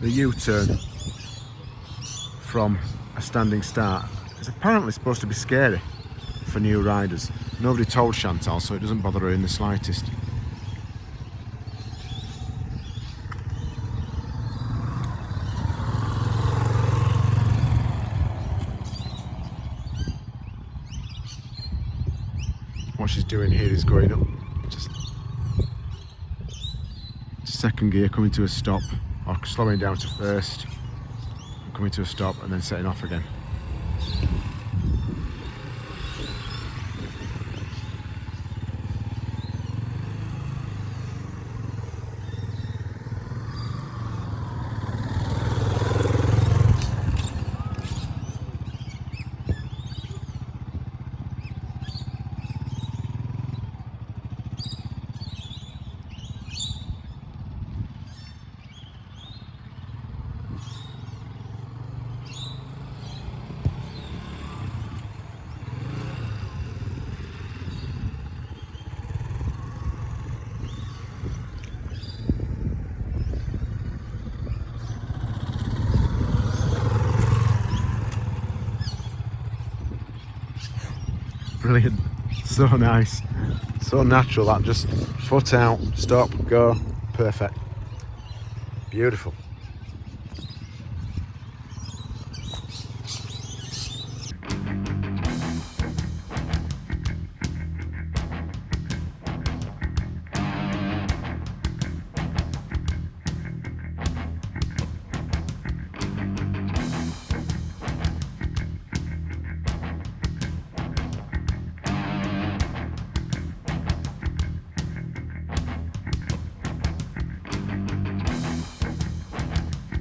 the U-turn from a standing start is apparently supposed to be scary for new riders. Nobody told Chantal, so it doesn't bother her in the slightest. What she's doing here is going up just second gear coming to a stop slowing down to first. Coming to a stop and then setting off again brilliant. So nice. So natural that. Just foot out stop go. Perfect. Beautiful